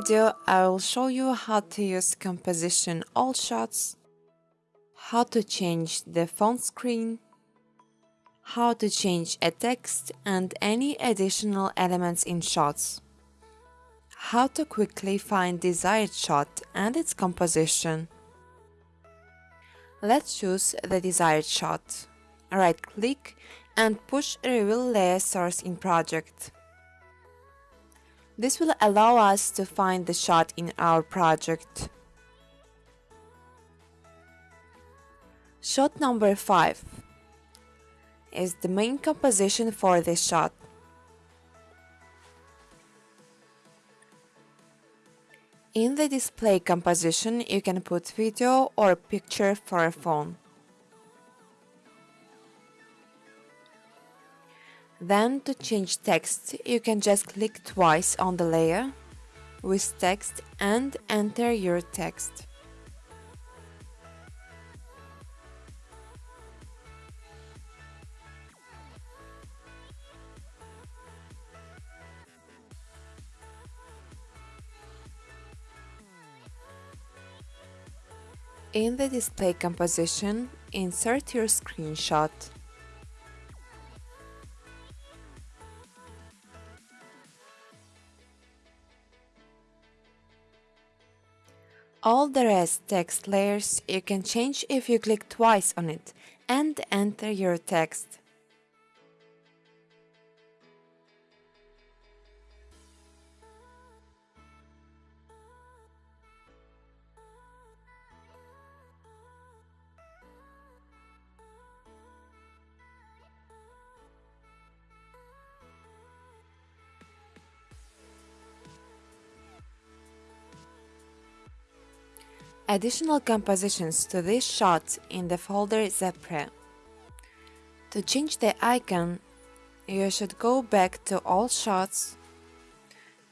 video I will show you how to use composition all shots, how to change the phone screen, how to change a text and any additional elements in shots, how to quickly find desired shot and its composition. Let's choose the desired shot. Right click and push Reveal Layer Source in project. This will allow us to find the shot in our project. Shot number 5 is the main composition for this shot. In the display composition, you can put video or picture for a phone. Then to change text, you can just click twice on the layer with text and enter your text. In the display composition, insert your screenshot. All the rest text layers you can change if you click twice on it and enter your text. Additional compositions to this shot in the folder Zepre. To change the icon, you should go back to All Shots,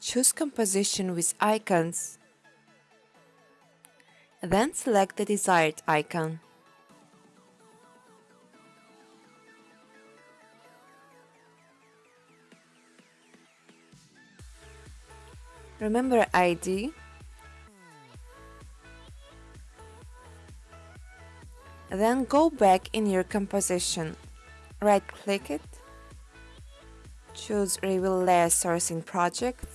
choose Composition with Icons, then select the desired icon. Remember ID Then go back in your composition, right click it, choose Reveal Layer Source in Project,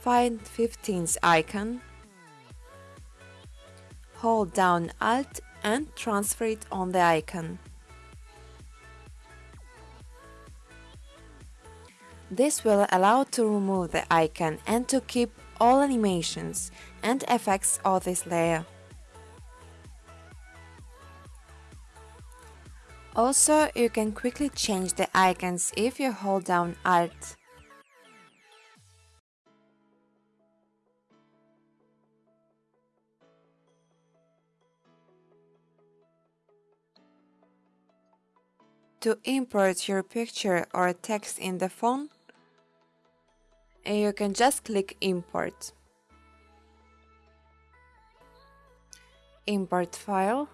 find 15th icon, hold down Alt and transfer it on the icon. This will allow to remove the icon and to keep all animations and effects of this layer. Also, you can quickly change the icons if you hold down Alt. To import your picture or text in the phone, you can just click Import. Import file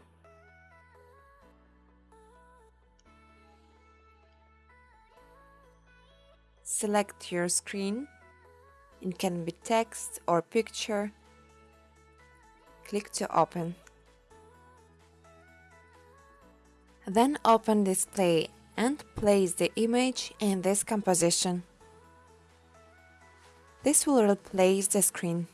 Select your screen. It can be text or picture. Click to open. Then open display and place the image in this composition. This will replace the screen.